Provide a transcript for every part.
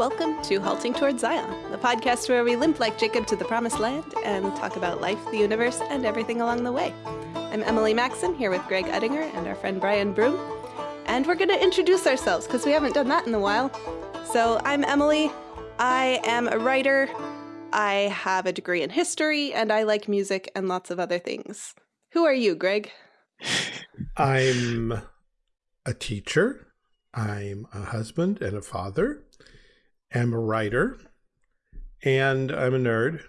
welcome to Halting Towards Zion, the podcast where we limp like Jacob to the promised land and talk about life, the universe, and everything along the way. I'm Emily Maxon here with Greg Uttinger and our friend Brian Broom. And we're going to introduce ourselves because we haven't done that in a while. So I'm Emily. I am a writer. I have a degree in history and I like music and lots of other things. Who are you, Greg? I'm a teacher. I'm a husband and a father. I'm a writer. And I'm a nerd,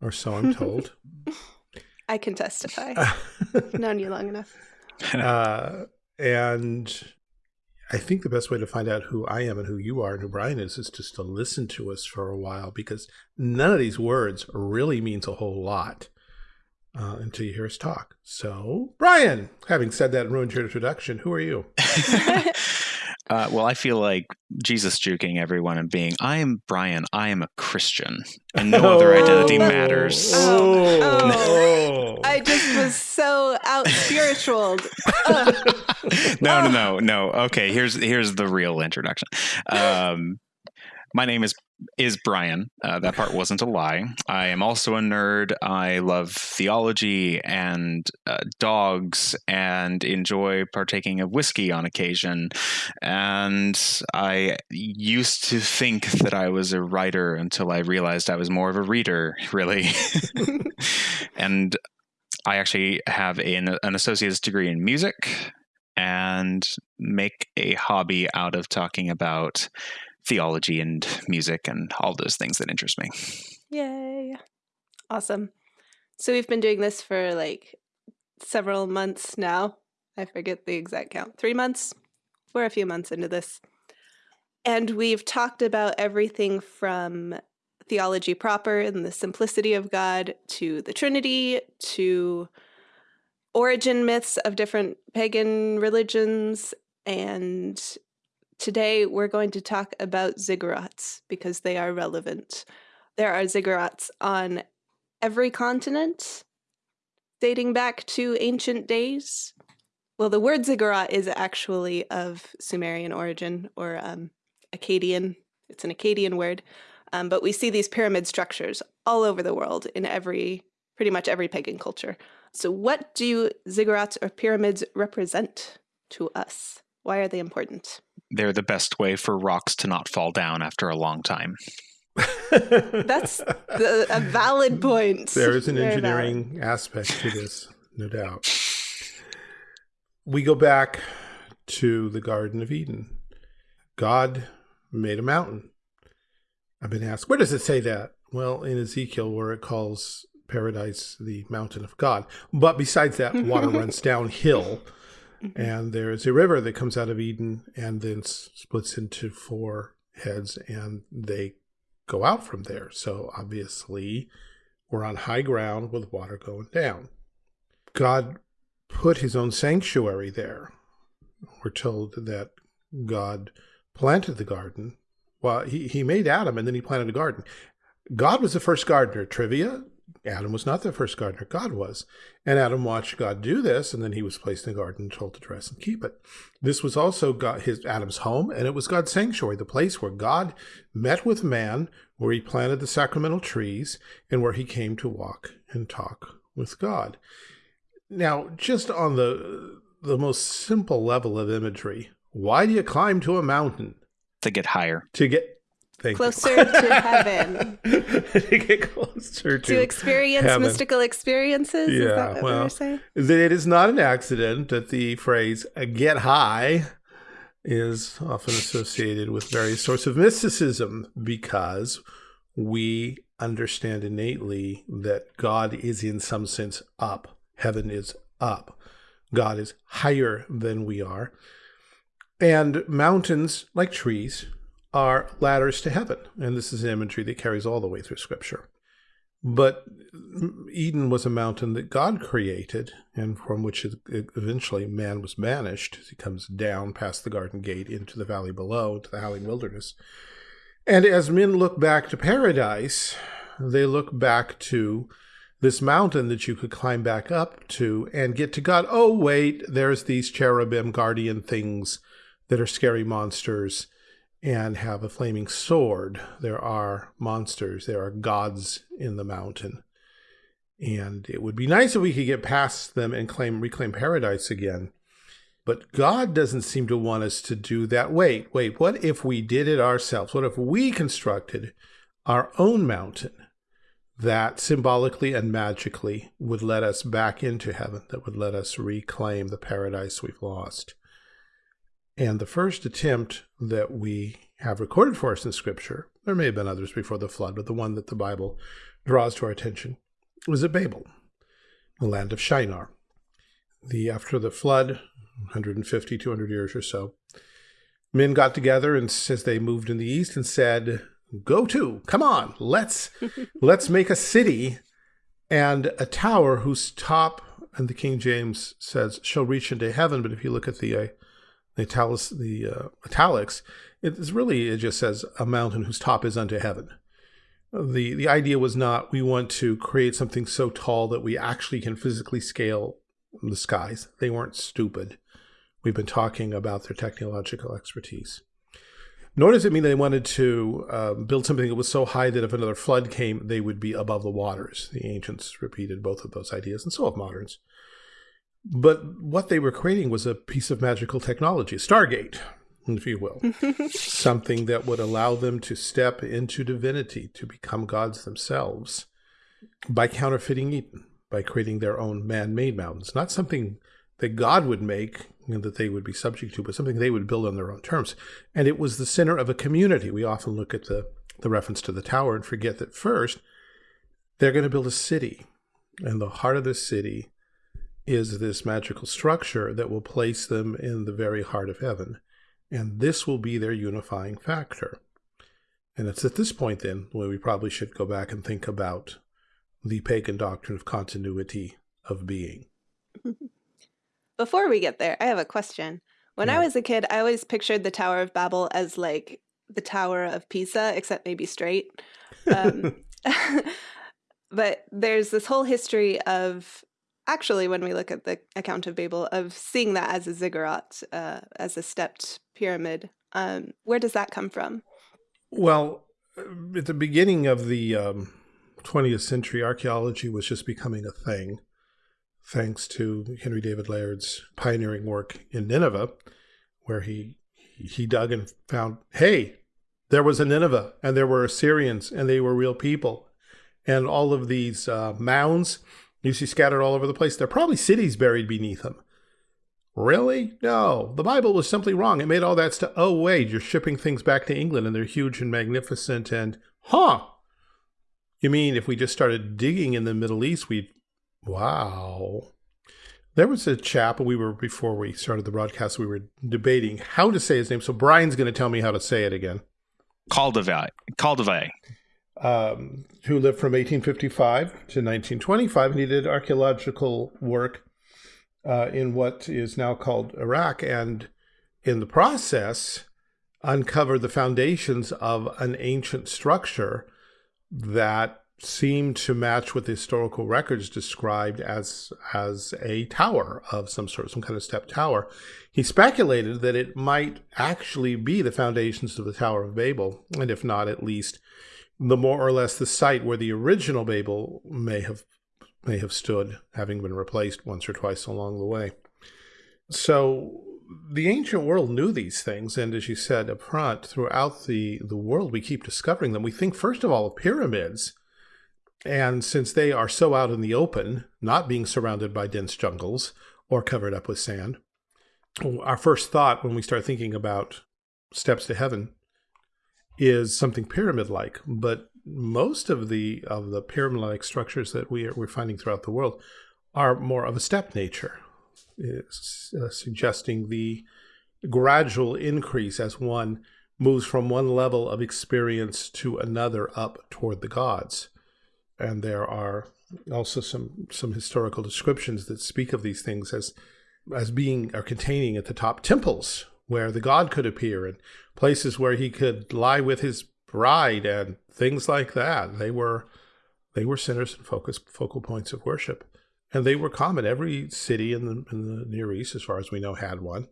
or so I'm told. I can testify. Known you long enough. Uh, and I think the best way to find out who I am and who you are and who Brian is is just to listen to us for a while because none of these words really means a whole lot uh, until you hear us talk. So, Brian, having said that and ruined your introduction, who are you? Uh, well, I feel like Jesus juking everyone and being, I am Brian, I am a Christian, and no other identity matters. Oh, oh. I just was so out spiritual. no, no, no, no. Okay, here's here's the real introduction. Um, my name is is Brian. Uh, that part wasn't a lie. I am also a nerd. I love theology and uh, dogs and enjoy partaking of whiskey on occasion. And I used to think that I was a writer until I realized I was more of a reader, really. and I actually have an, an associate's degree in music and make a hobby out of talking about theology and music and all those things that interest me. Yay. Awesome. So we've been doing this for like several months now. I forget the exact count. Three months? We're a few months into this. And we've talked about everything from theology proper and the simplicity of God to the Trinity to origin myths of different pagan religions and Today, we're going to talk about ziggurats because they are relevant. There are ziggurats on every continent, dating back to ancient days. Well, the word ziggurat is actually of Sumerian origin or um, Akkadian. It's an Akkadian word. Um, but we see these pyramid structures all over the world in every, pretty much every pagan culture. So what do ziggurats or pyramids represent to us? Why are they important? They're the best way for rocks to not fall down after a long time. That's the, a valid point. There is an Very engineering valid. aspect to this, no doubt. We go back to the Garden of Eden. God made a mountain. I've been asked, where does it say that? Well, in Ezekiel, where it calls paradise the mountain of God. But besides that, water runs downhill Mm-hmm. And there's a river that comes out of Eden and then splits into four heads, and they go out from there. So obviously, we're on high ground with water going down. God put his own sanctuary there. We're told that God planted the garden. Well, he, he made Adam and then he planted a garden. God was the first gardener. Trivia Adam was not the first gardener, God was. And Adam watched God do this, and then he was placed in the garden and told to dress and keep it. This was also God, his Adam's home, and it was God's sanctuary, the place where God met with man, where he planted the sacramental trees, and where he came to walk and talk with God. Now, just on the the most simple level of imagery, why do you climb to a mountain? To get higher. To get Thank closer to heaven. to get closer to, to experience heaven. mystical experiences. Yeah, is that what well, saying? it is not an accident that the phrase uh, "get high" is often associated with various sorts of mysticism because we understand innately that God is in some sense up. Heaven is up. God is higher than we are. And mountains, like trees, are ladders to heaven. And this is an imagery that carries all the way through Scripture. But Eden was a mountain that God created and from which eventually man was banished he comes down past the garden gate into the valley below, to the howling wilderness. And as men look back to paradise, they look back to this mountain that you could climb back up to and get to God. Oh, wait, there's these cherubim guardian things that are scary monsters and have a flaming sword. There are monsters, there are gods in the mountain. And it would be nice if we could get past them and claim reclaim paradise again. But God doesn't seem to want us to do that. Wait, wait, what if we did it ourselves? What if we constructed our own mountain that symbolically and magically would let us back into heaven, that would let us reclaim the paradise we've lost? And the first attempt that we have recorded for us in Scripture, there may have been others before the flood, but the one that the Bible draws to our attention was at Babel, the land of Shinar. The after the flood, 150, 200 years or so, men got together and as they moved in the east and said, "Go to, come on, let's let's make a city and a tower whose top." And the King James says, "shall reach into heaven." But if you look at the uh, the italics, the uh, italics, it's really it just says a mountain whose top is unto heaven. The the idea was not we want to create something so tall that we actually can physically scale the skies. They weren't stupid. We've been talking about their technological expertise. Nor does it mean they wanted to uh, build something that was so high that if another flood came, they would be above the waters. The ancients repeated both of those ideas, and so have moderns. But what they were creating was a piece of magical technology, Stargate, if you will, something that would allow them to step into divinity, to become gods themselves by counterfeiting Eden, by creating their own man-made mountains, not something that God would make and that they would be subject to, but something they would build on their own terms. And it was the center of a community. We often look at the, the reference to the tower and forget that first, they're going to build a city. And the heart of the city is this magical structure that will place them in the very heart of heaven. And this will be their unifying factor. And it's at this point then where we probably should go back and think about the pagan doctrine of continuity of being. Before we get there, I have a question. When Yeah. I was a kid, I always pictured the Tower of Babel as like the Tower of Pisa, except maybe straight. Um, but there's this whole history of actually, when we look at the account of Babel, of seeing that as a ziggurat, uh, as a stepped pyramid. Um, where does that come from? Well, uh, at the beginning of the um, 20th century, archaeology was just becoming a thing, thanks to Henry David Layard's pioneering work in Nineveh, where he he dug and found, hey, there was a Nineveh, and there were Assyrians, and they were real people, and all of these uh, mounds you see scattered all over the place. There are probably cities buried beneath them. Really? No. The Bible was simply wrong. It made all that stuff. Oh, wait, you're shipping things back to England and they're huge and magnificent and, huh? You mean if we just started digging in the Middle East, we'd, wow. There was a chap, we were, before we started the broadcast, we were debating how to say his name. So Brian's going to tell me how to say it again. Koldewey. Koldewey. Um, who lived from 1855 to 1925, and he did archaeological work uh, in what is now called Iraq, and in the process, uncovered the foundations of an ancient structure that seemed to match what the historical records described as as a tower of some sort, some kind of step tower. He speculated that it might actually be the foundations of the Tower of Babel, and if not, at least the more or less the site where the original Babel may have may have stood, having been replaced once or twice along the way. So the ancient world knew these things, and as you said up front, throughout the, the world we keep discovering them. We think first of all of pyramids, and since they are so out in the open, not being surrounded by dense jungles or covered up with sand, our first thought when we start thinking about steps to heaven is something pyramid-like, but most of the of the pyramid-like structures that we are, we're finding throughout the world are more of a step nature, uh, suggesting the gradual increase as one moves from one level of experience to another up toward the gods. And there are also some some historical descriptions that speak of these things as as being or containing at the top temples where the god could appear and places where he could lie with his bride and things like that. They were they were centers and focus focal points of worship, and they were common. Every city in the in the Near East, as far as we know, had one.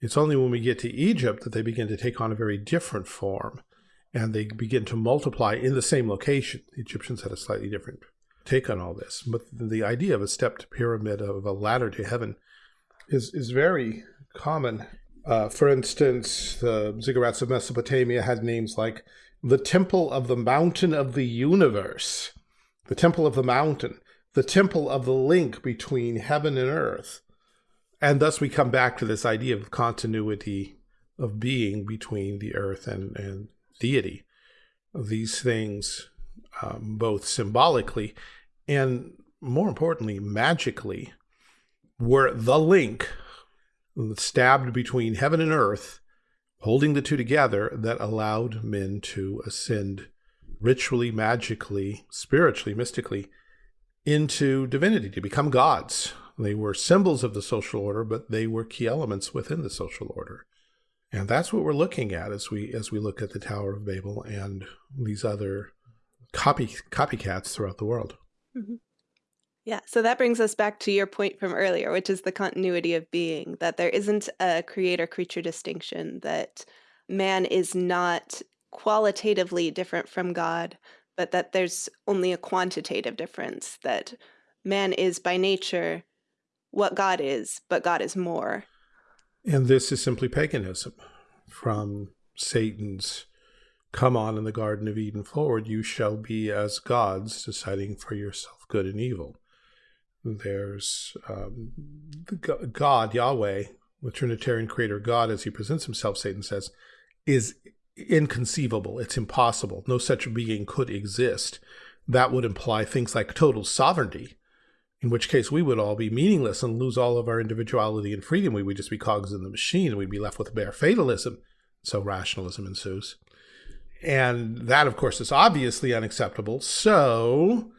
It's only when we get to Egypt that they begin to take on a very different form and they begin to multiply in the same location. The Egyptians had a slightly different take on all this, but the idea of a stepped pyramid, of a ladder to heaven, is, is very common. Uh, for instance, the ziggurats of Mesopotamia had names like the Temple of the Mountain of the Universe, the Temple of the Mountain, the Temple of the link between heaven and earth. And thus we come back to this idea of continuity of being between the earth and, and deity. These things, um, both symbolically and more importantly, magically, were the link stabbed between heaven and earth, holding the two together, that allowed men to ascend ritually, magically, spiritually, mystically into divinity, to become gods. They were symbols of the social order, but they were key elements within the social order. And that's what we're looking at as we as we look at the Tower of Babel and these other copy copycats throughout the world. Mm -hmm. Yeah, so that brings us back to your point from earlier, which is the continuity of being, that there isn't a creator creature distinction, that man is not qualitatively different from God, but that there's only a quantitative difference, that man is by nature what God is, but God is more. And this is simply paganism from Satan's come on in the Garden of Eden forward, you shall be as gods, deciding for yourself good and evil. There's um, God, Yahweh, the Trinitarian creator God, as he presents himself, Satan says, is inconceivable. It's impossible. No such being could exist. That would imply things like total sovereignty, in which case we would all be meaningless and lose all of our individuality and freedom. We would just be cogs in the machine and we'd be left with bare fatalism. So rationalism ensues. And that, of course, is obviously unacceptable. So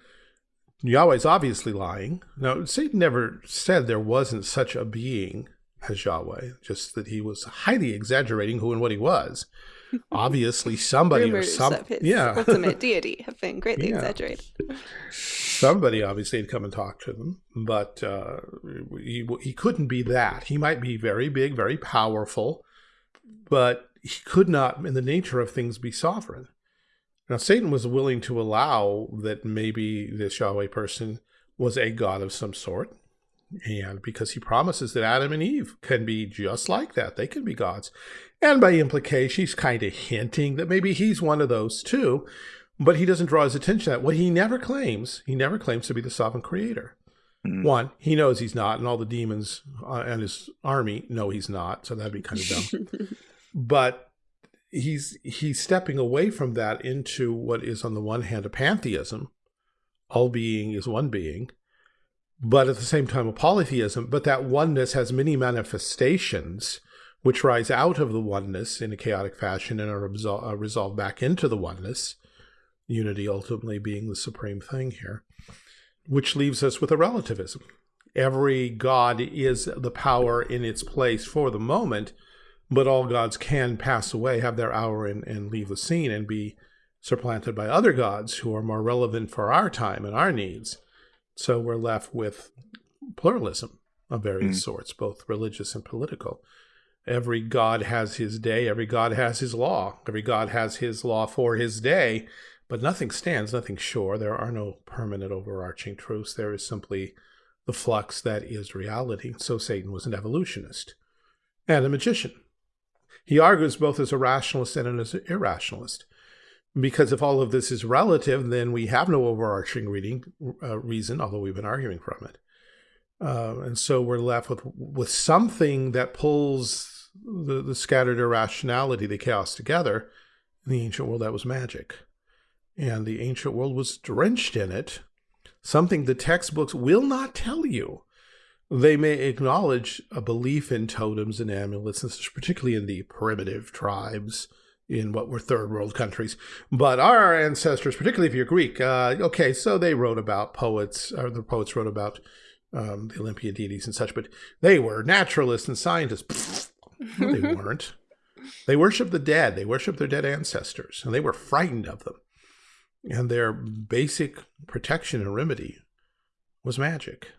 Yahweh's obviously lying. Now, Satan never said there wasn't such a being as Yahweh, just that he was highly exaggerating who and what he was. Obviously, somebody or some yeah ultimate deity have been greatly yeah. exaggerated. Somebody obviously had come and talked to them, but uh, he he couldn't be that. He might be very big, very powerful, but he could not, in the nature of things, be sovereign. Now, Satan was willing to allow that maybe this Yahweh person was a god of some sort, and because he promises that Adam and Eve can be just like that, they can be gods. And by implication, he's kind of hinting that maybe he's one of those too, but he doesn't draw his attention to that. What he never claims, he never claims to be the sovereign creator. Mm. One, he knows he's not, and all the demons uh, and his army know he's not, so that'd be kind of dumb. but he's he's stepping away from that into what is on the one hand a pantheism, all being is one being, but at the same time a polytheism. But that oneness has many manifestations which rise out of the oneness in a chaotic fashion and are, are resolved back into the oneness, unity ultimately being the supreme thing here, which leaves us with a relativism. Every God is the power in its place for the moment, but all gods can pass away, have their hour and, and leave the scene and be supplanted by other gods who are more relevant for our time and our needs. So we're left with pluralism of various mm. sorts, both religious and political. Every god has his day, every god has his law, every god has his law for his day, but nothing stands, nothing sure. There are no permanent overarching truths. There is simply the flux that is reality. So Satan was an evolutionist and a magician. He argues both as a rationalist and as an irrationalist. Because if all of this is relative, then we have no overarching reading, uh, reason, although we've been arguing from it. Uh, and so we're left with with something that pulls the, the scattered irrationality, the chaos together. In the ancient world, that was magic. And the ancient world was drenched in it, something the textbooks will not tell you. They may acknowledge a belief in totems and amulets, particularly in the primitive tribes in what were third world countries. But our ancestors, particularly if you're Greek, uh, okay, so they wrote about poets, or the poets wrote about um, the Olympian deities and such, but they were naturalists and scientists. no, they weren't. They worshiped the dead. They worshiped their dead ancestors, and they were frightened of them. And their basic protection and remedy was magic.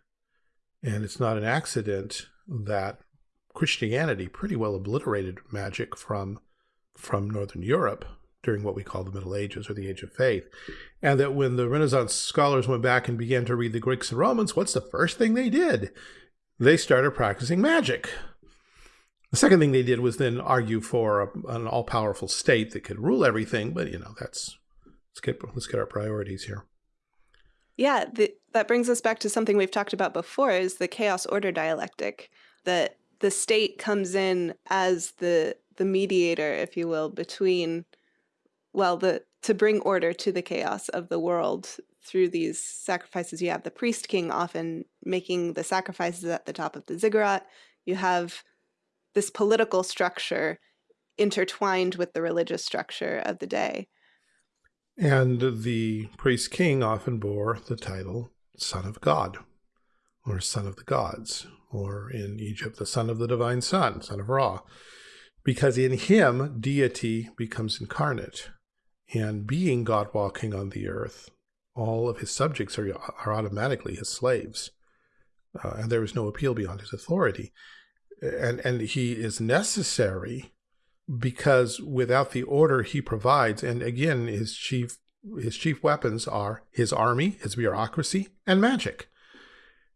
And it's not an accident that Christianity pretty well obliterated magic from from Northern Europe during what we call the Middle Ages or the Age of Faith. And that when the Renaissance scholars went back and began to read the Greeks and Romans, what's the first thing they did? They started practicing magic. The second thing they did was then argue for a, an all-powerful state that could rule everything. But you know, that's let's get let's get our priorities here. Yeah, the, that brings us back to something we've talked about before: is the chaos order dialectic. That the state comes in as the the mediator, if you will, between well, the to bring order to the chaos of the world through these sacrifices. You have the priest king often making the sacrifices at the top of the ziggurat. You have this political structure intertwined with the religious structure of the day. And the priest king often bore the title Son of God, or Son of the Gods, or in Egypt, the Son of the Divine Son, Son of Ra, because in him deity becomes incarnate. And being God walking on the earth, all of his subjects are, are automatically his slaves. Uh, and there is no appeal beyond his authority and and he is necessary because without the order he provides and again his chief his chief weapons are his army his bureaucracy and magic.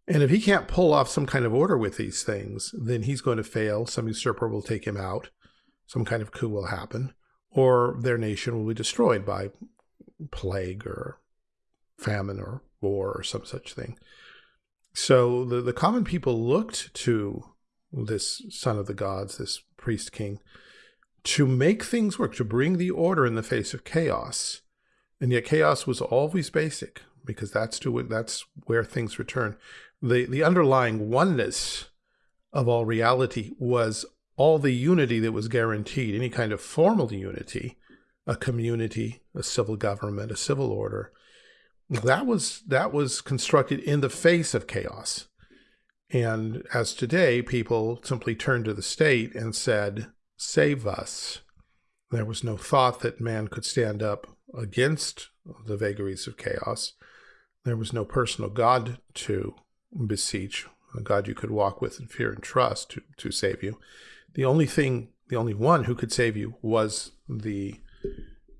And if he can't pull off some kind of order with these things then he's going to fail some usurper will take him out some kind of coup will happen or their nation will be destroyed by plague or famine or war or some such thing. So the, the common people looked to this son of the gods, this priest king, to make things work, to bring the order in the face of chaos. And yet chaos was always basic because that's to that's where things return. The the underlying oneness of all reality was all the unity that was guaranteed, any kind of formal unity, a community, a civil government, a civil order. That was that was constructed in the face of chaos. And as today, people simply turned to the state and said, save us. There was no thought that man could stand up against the vagaries of chaos. There was no personal God to beseech, a God you could walk with in fear and trust to, to save you. The only thing, the only one who could save you was the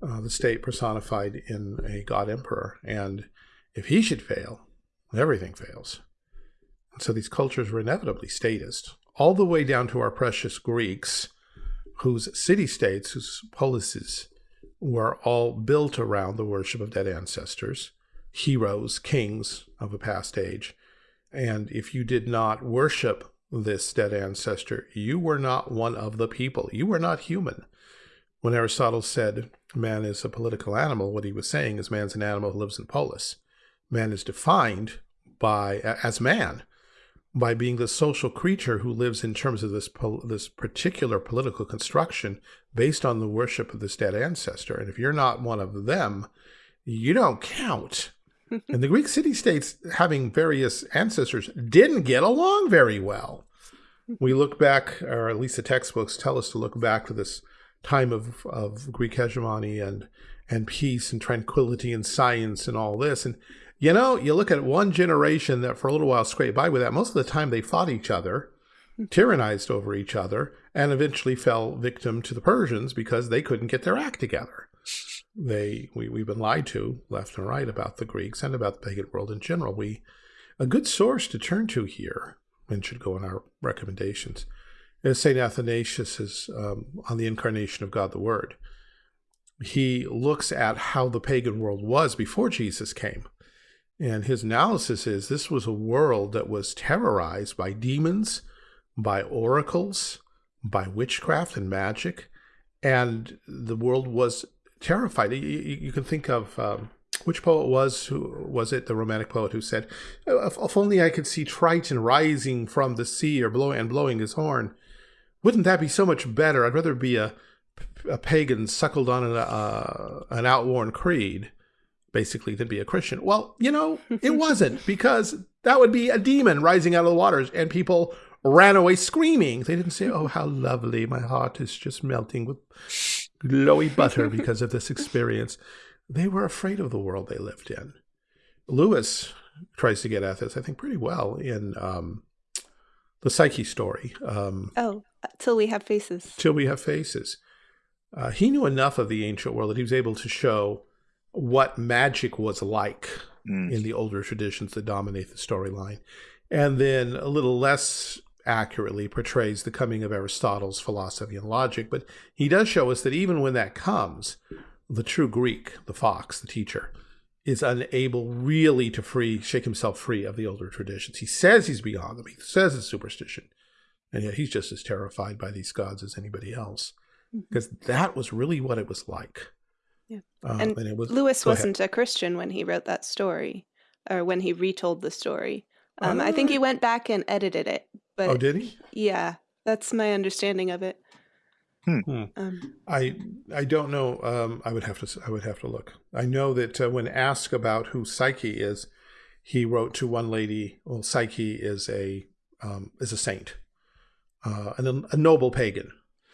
uh, the state personified in a God emperor. And if he should fail, everything fails. So these cultures were inevitably statist, all the way down to our precious Greeks, whose city-states, whose polises, were all built around the worship of dead ancestors, heroes, kings of a past age. And if you did not worship this dead ancestor, you were not one of the people. You were not human. When Aristotle said man is a political animal, what he was saying is man's an animal who lives in polis. Man is defined by as man by being the social creature who lives in terms of this this particular political construction based on the worship of this dead ancestor. And if you're not one of them, you don't count. and the Greek city-states having various ancestors didn't get along very well. We look back, or at least the textbooks tell us to look back to this time of, of Greek hegemony and and peace and tranquility and science and all this. And you know, you look at one generation that for a little while scraped by with that. Most of the time they fought each other, tyrannized over each other, and eventually fell victim to the Persians because they couldn't get their act together. They we, we've been lied to left and right about the Greeks and about the pagan world in general. We a good source to turn to here and should go in our recommendations is St. Athanasius um, on the incarnation of God the Word. He looks at how the pagan world was before Jesus came and his analysis is this was a world that was terrorized by demons, by oracles, by witchcraft and magic, and the world was terrified. You, you can think of um, which poet was who was it the romantic poet who said, "If, if, only I could see Triton rising from the sea or blowing and blowing his horn, wouldn't that be so much better? I'd rather be a a pagan suckled on an, uh, an outworn creed." Basically to be a Christian. Well, you know, it wasn't because that would be a demon rising out of the waters and people ran away screaming. They didn't say, oh, how lovely. My heart is just melting with glowy butter because of this experience. They were afraid of the world they lived in. Lewis tries to get at this, I think, pretty well in um, the Psyche story. Um, Oh, till we have faces. till we have faces. Uh, he knew enough of the ancient world that he was able to show what magic was like Mm. in the older traditions that dominate the storyline. And then a little less accurately portrays the coming of Aristotle's philosophy and logic. But he does show us that even when that comes, the true Greek, the fox, the teacher, is unable really to free shake himself free of the older traditions. He says he's beyond them. He says it's superstition. And yet he's just as terrified by these gods as anybody else. Because that was really what it was like. Yeah. Uh, And it was Lewis wasn't a Christian when he wrote that story, or when he retold the story. Um, I think he went back and edited it, but Oh, did he? yeah, that's my understanding of it. Hmm. Hmm. Um, I I don't know. Um, I would have to s- I would have to look. I know that uh, when asked about who Psyche is, he wrote to one lady. Well, Psyche is a um, is a saint, uh, and a, noble pagan.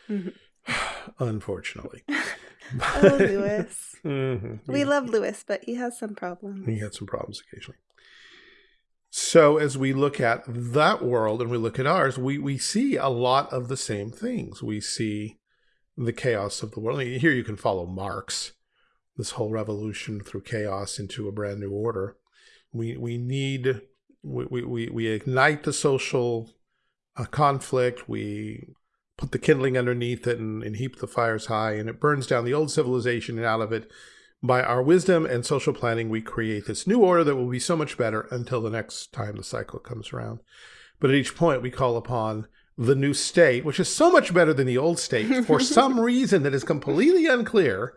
Mhm. Unfortunately. oh, Lewis. Mhm. We love Lewis, but he has some problems. He had some problems occasionally. So as we look at that world and we look at ours, we, we see a lot of the same things. We see the chaos of the world. Here you can follow Marx, this whole revolution through chaos into a brand new order. We we need we we, we, we ignite the social uh, conflict. We put the kindling underneath it and, and heap the fires high, and it burns down the old civilization. And out of it, by our wisdom and social planning, we create this new order that will be so much better until the next time the cycle comes around. But at each point, we call upon the new state, which is so much better than the old state for some reason that is completely unclear.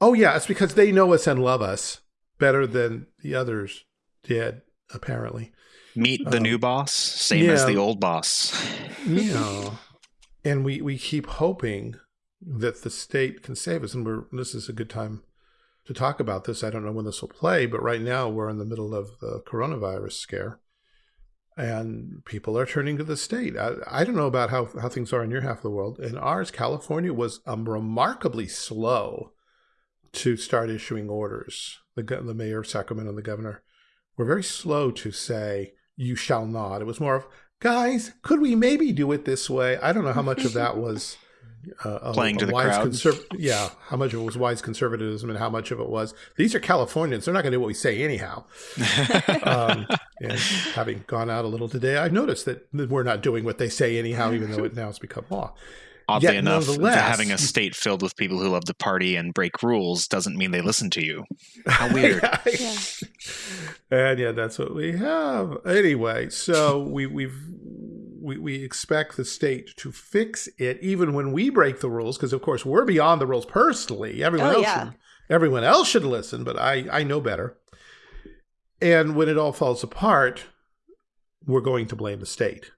Oh, yeah, it's because they know us and love us better than the others did, apparently. Meet the Um, new boss, same as the old boss. You know, and we, we keep hoping that the state can save us. And we're, this is a good time to talk about this. I don't know when this will play, but right now we're in the middle of the coronavirus scare. And people are turning to the state. I, I don't know about how, how things are in your half of the world. In ours, California was um, remarkably slow to start issuing orders. The, the mayor of Sacramento and the governor were very slow to say, you shall not. It was more of, guys, could we maybe do it this way? I don't know how much of that was uh, a, Playing to the wise crowd. conserv- yeah, how much of it was wise conservatism and how much of it was these are Californians. They're not going to do what we say anyhow. Um, and having gone out a little today, I've noticed that we're not doing what they say anyhow, even though it now has become law. Oddly Yet enough, nonetheless- having a state filled with people who love to party and break rules doesn't mean they listen to you. How weird. Yeah. And yeah, that's what we have. Anyway, so we we've we, we expect the state to fix it even when we break the rules, because of course we're beyond the rules personally. Everyone Oh, else yeah. should, everyone else should listen, but I I know better. And when it all falls apart, we're going to blame the state.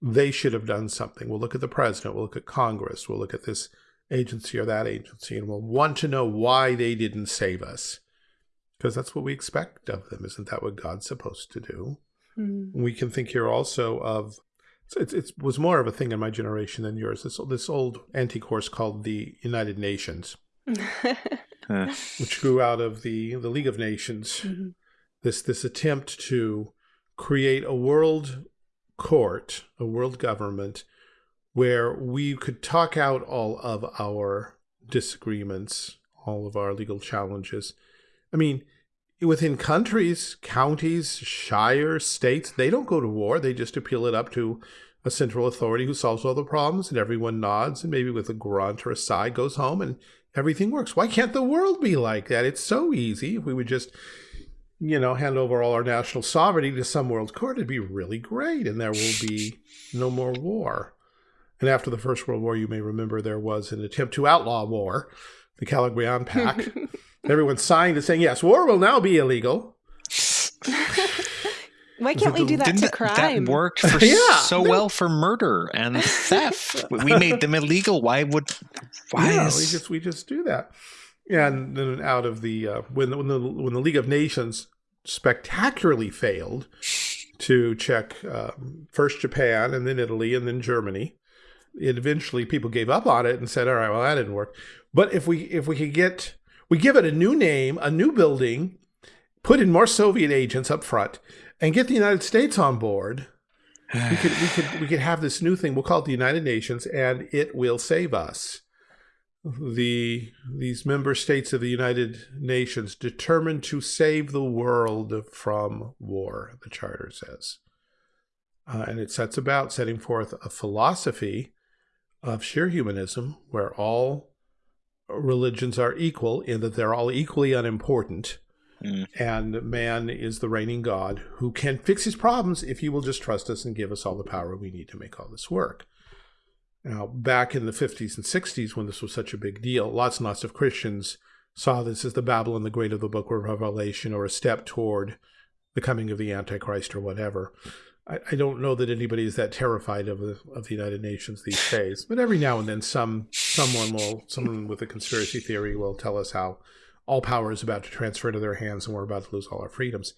They should have done something. We'll look at the president, we'll look at Congress, we'll look at this agency or that agency, and we'll want to know why they didn't save us. Because that's what we expect of them. Isn't that what God's supposed to do? Mm. We can think here also of it, it was more of a thing in my generation than yours. This this old anti course called the United Nations, which grew out of the the League of Nations. Mhm. This this attempt to create a world court, a world government, where we could talk out all of our disagreements, all of our legal challenges. I mean, within countries, counties, shires, states, they don't go to war. They just appeal it up to a central authority who solves all the problems, and everyone nods and maybe with a grunt or a sigh goes home and everything works. Why can't the world be like that? It's so easy. If we would just, you know, hand over all our national sovereignty to some world court, it'd be really great, and there will be no more war. And after the First World War, you may remember there was an attempt to outlaw war, the Kellogg-Briand Pact. Everyone signed it saying, yes, war will now be illegal. Why can't we do that Didn't to crime? that worked for Yeah, so no. well for murder and theft? we made them illegal. Why would? Why yeah, is? we just we just do that. And then out of the uh, when when the when the League of Nations spectacularly failed to check um, first Japan and then Italy and then Germany, it eventually people gave up on it and said, "All right, well that didn't work." But if we if we could get we give it a new name, a new building, put in more Soviet agents up front, and get the United States on board, we could we could we could have this new thing. We'll call it the United Nations, and it will save us. The these member states of the United Nations determined to save the world from war. The charter says, uh, and it sets about setting forth a philosophy of sheer humanism, where all religions are equal in that they're all equally unimportant. Mm. And man is the reigning God who can fix his problems if he will just trust us and give us all the power we need to make all this work. Now, back in the 50s and 60s, when this was such a big deal, lots and lots of Christians saw this as the Babylon the Great of the Book of Revelation or a step toward the coming of the Antichrist or whatever. I, I don't know that anybody is that terrified of the of the United Nations these days, but every now and then, some someone will, someone with a conspiracy theory will tell us how all power is about to transfer to their hands and we're about to lose all our freedoms.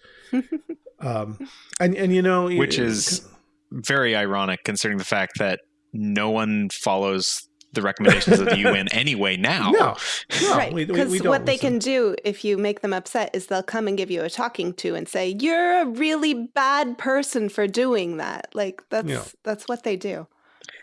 um, and and you know, Which is very ironic considering the fact that no one follows the recommendations of the UN anyway now. no, no, right. we- we- Because we don't what they listen. can do if you make them upset is they'll come and give you a talking to and say, You're a really bad person for doing that. Like that's Yeah. that's what they do.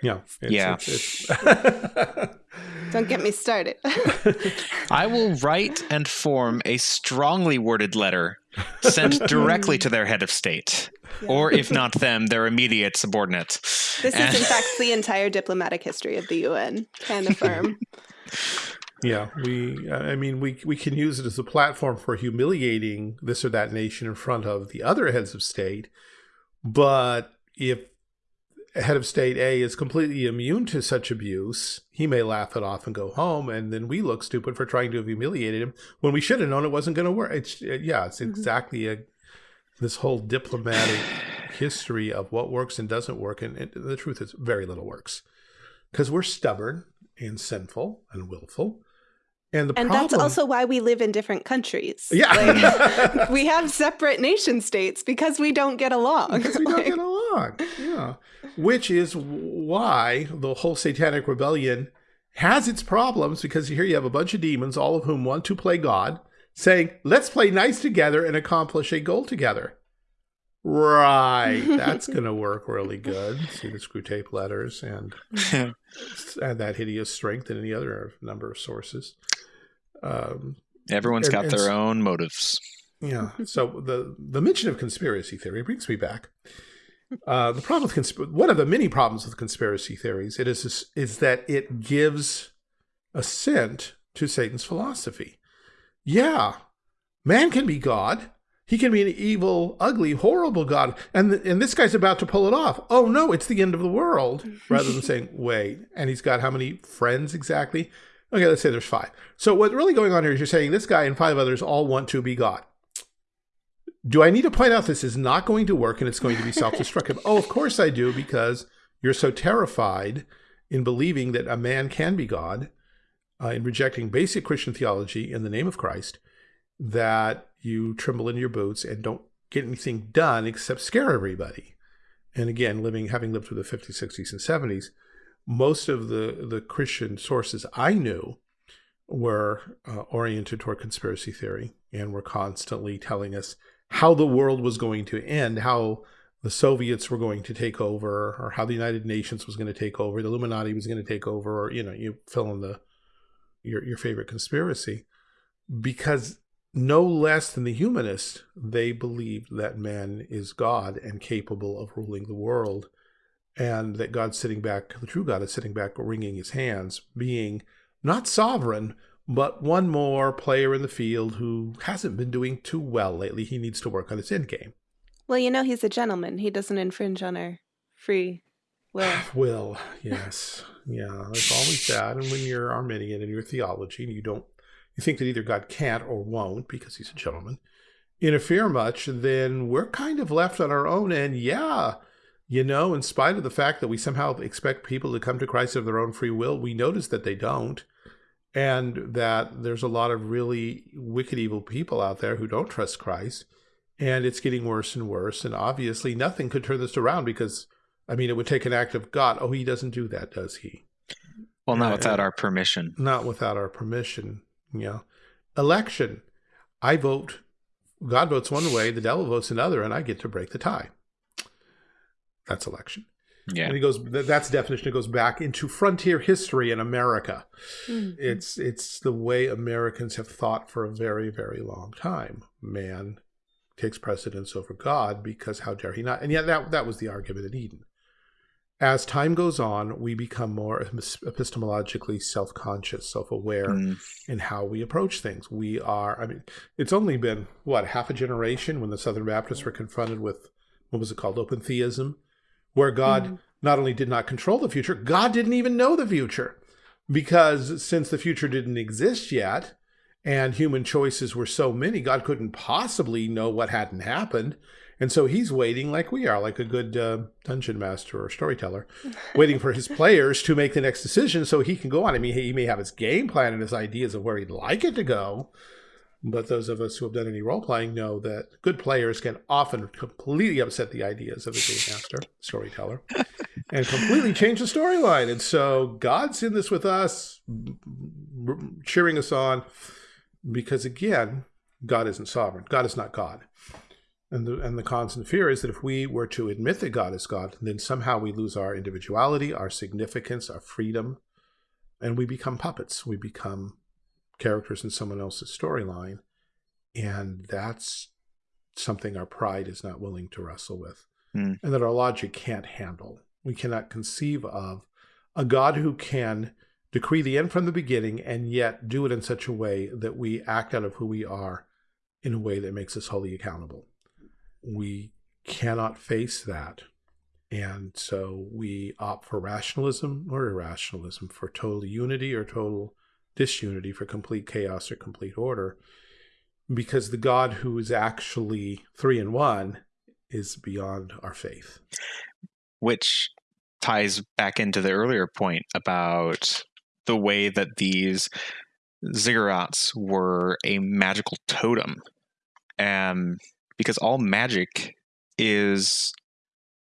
Yeah, it's- Yeah. it's- it's- Don't get me started. I will write and form a strongly worded letter sent directly to their head of state, or if not them, their immediate subordinate. This And- is, in fact, the entire diplomatic history of the UN. Can affirm. Yeah, we. I mean, we we can use it as a platform for humiliating this or that nation in front of the other heads of state. But if a head of state A is completely immune to such abuse, he may laugh it off and go home, and then we look stupid for trying to have humiliated him when we should have known it wasn't going to work. It's uh, yeah, it's mm-hmm. exactly a this whole diplomatic history of what works and doesn't work, and, and the truth is, very little works because we're stubborn and sinful and willful. And the And problem, that's also why we live in different countries. yeah, Like, we have separate nation states because we don't get along. because we don't Like, get along. Yeah, which is why the whole satanic rebellion has its problems because here you have a bunch of demons, all of whom want to play God, saying, "Let's play nice together and accomplish a goal together." Right, that's going to work really good. See the Screwtape letters and and that hideous strength and any other number of sources. Um, Everyone's And- got their own motives. yeah. So the the mention of conspiracy theory brings me back. Uh, the problem with one of the many problems with conspiracy theories it is is that it gives assent to Satan's philosophy. Yeah, man can be God. He can be an evil, ugly, horrible God, and th- and this guy's about to pull it off. Oh no, it's the end of the world. Rather than saying, wait, and he's got how many friends exactly? Okay, let's say there's five. So what's really going on here is you're saying this guy and five others all want to be God. Do I need to point out this is not going to work and it's going to be self-destructive? oh, of course I do, because you're so terrified in believing that a man can be God, uh, in rejecting basic Christian theology in the name of Christ, that you tremble in your boots and don't get anything done except scare everybody. And again, living, having lived through the 50s, 60s, and 70s, most of the, the Christian sources I knew were uh, oriented toward conspiracy theory and were constantly telling us how the world was going to end, how the Soviets were going to take over, or how the United Nations was going to take over, the Illuminati was going to take over, or you know, you fill in the your your favorite conspiracy, because no less than the humanists, they believed that man is God and capable of ruling the world, and that God's sitting back, the true God is sitting back, wringing his hands, being not sovereign, but one more player in the field who hasn't been doing too well lately. He needs to work on his end game. Well, you know, he's a gentleman. He doesn't infringe on our free will. Will, yes. Yeah, there's always that. And when you're Arminian in your theology and you don't, you think that either God can't or won't, because he's a gentleman, interfere much, then we're kind of left on our own. And yeah, you know, in spite of the fact that we somehow expect people to come to Christ of their own free will, we notice that they don't. And that there's a lot of really wicked, evil people out there who don't trust Christ. And it's getting worse and worse. And obviously, nothing could turn this around because I mean, it would take an act of God. Oh, he doesn't do that, does he? Well, not Yeah, without our permission. Not without our permission. Yeah. Election. I vote. God votes one way, the devil votes another, and I get to break the tie. That's election. Yeah. And he goes th- that's definition it goes back into frontier history in America. Mhm. It's it's the way Americans have thought for a very, very long time. Man takes precedence over God because how dare he not? And yet that that was the argument in Eden. As time goes on, we become more epistemologically self-conscious, self-aware Mm, in how we approach things. We are, I mean, it's only been, what, half a generation when the Southern Baptists were confronted with, what was it called, open theism, where God Mhm. not only did not control the future, God didn't even know the future. Because since the future didn't exist yet, and human choices were so many, God couldn't possibly know what hadn't happened. And so he's waiting like we are, like a good uh, dungeon master or storyteller, waiting for his players to make the next decision so he can go on. I mean, he may have his game plan and his ideas of where he'd like it to go. But those of us who have done any role playing know that good players can often completely upset the ideas of a game master, storyteller, and completely change the storyline. And so God's in this with us, cheering us on, because again, God isn't sovereign. God is not God. And the, and the constant fear is that if we were to admit that God is God, then somehow we lose our individuality, our significance, our freedom, and we become puppets. We become characters in someone else's storyline. And that's something our pride is not willing to wrestle with, Hmm. and that our logic can't handle. We cannot conceive of a God who can decree the end from the beginning and yet do it in such a way that we act out of who we are in a way that makes us wholly accountable. We cannot face that. And so we opt for rationalism or irrationalism, for total unity or total disunity, for complete chaos or complete order, because the God who is actually three in one is beyond our faith. which ties back into the earlier point about the way that these ziggurats were a magical totem. Um, because all magic is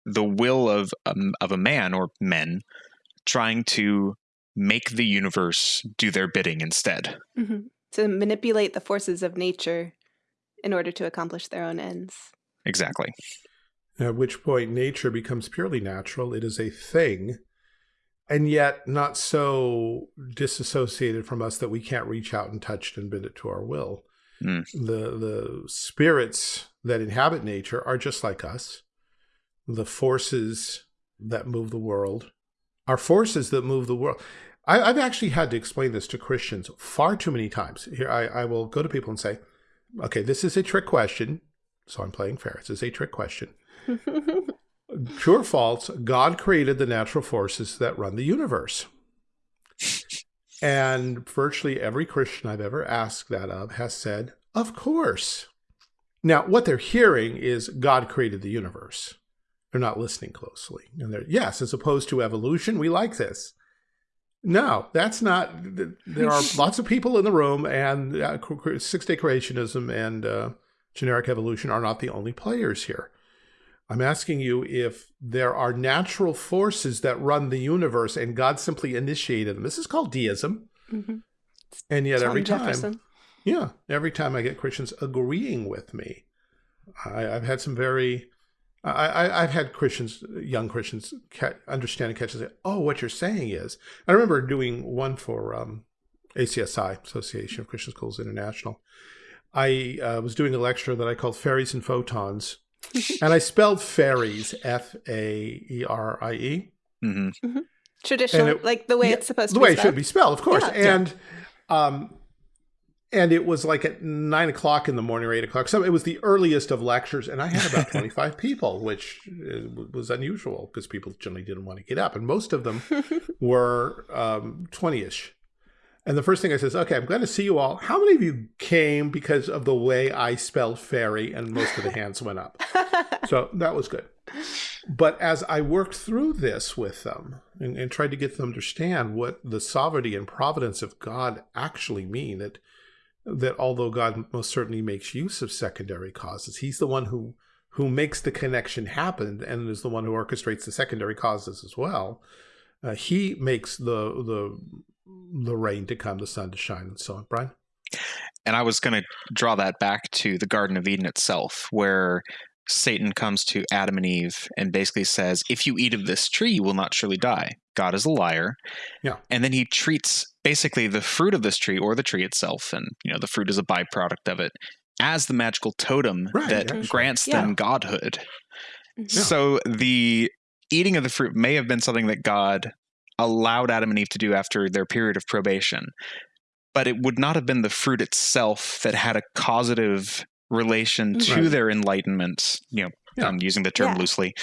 the will of um, of a man or men trying to make the universe do their bidding instead. Mhm. To manipulate the forces of nature in order to accomplish their own ends. Exactly. At which point nature becomes purely natural. It is a thing, and yet not so disassociated from us that we can't reach out and touch it and bend it to our will. Hmm. The the spirits that inhabit nature are just like us. The forces that move the world are forces that move the world. I, I've actually had to explain this to Christians far too many times. Here, I, I will go to people and say, "Okay, this is a trick question." So I'm playing fair. This is a trick question. True or false, God created the natural forces that run the universe. And virtually every Christian I've ever asked that of has said, Of course. Now, what they're hearing is God created the universe. They're not listening closely. And they're, yes, as opposed to evolution, we like this. No, that's not. There are lots of people in the room, and uh, six day creationism and uh, generic evolution are not the only players here. I'm asking you if there are natural forces that run the universe and God simply initiated them. This is called deism. Mhm. And yet every Tom time, yeah, every time I get Christians agreeing with me, I, I've had some very, I, I, I've had Christians, young Christians, ca- understand and catch and say, oh, what you're saying is. I remember doing one for um, ACSI, Association of Christian Schools International. I uh, was doing a lecture that I called Fairies and Photons, and I spelled fairies F A E R I E. hmm Traditional, it- like the way yeah, it's supposed the to The way be. it should be spelled, of course. Yeah, yeah. and um, and it was like at nine o'clock in the morning or eight o'clock. So it was the earliest of lectures, and I had about twenty five people, which uh, was unusual because people generally didn't want to get up, and most of them were twenty ish. And the first thing I says, okay, I'm glad to see you all. How many of you came because of the way I spelled fairy? And most of the hands went up. So that was good. But as I worked through this with them and, and tried to get them to understand what the sovereignty and providence of God actually mean, that that although God most certainly makes use of secondary causes, He's the one who who makes the connection happen and is the one who orchestrates the secondary causes as well. Uh, he makes the the the rain to come, the sun to shine, and so on. Brian, And I was going to draw that back to the Garden of Eden itself, where Satan comes to Adam and Eve and basically says, If you eat of this tree, you will not surely die. God is a liar. Yeah. And then he treats basically the fruit of this tree or the tree itself, and you know, the fruit is a byproduct of it, as the magical totem Right, that actually. grants Yeah. them godhood. Mhm. Yeah. So the eating of the fruit may have been something that God allowed Adam and Eve to do after their period of probation, but it would not have been the fruit itself that had a causative relation to Right. their enlightenment. You know, Yeah. I'm using the term Yeah. loosely.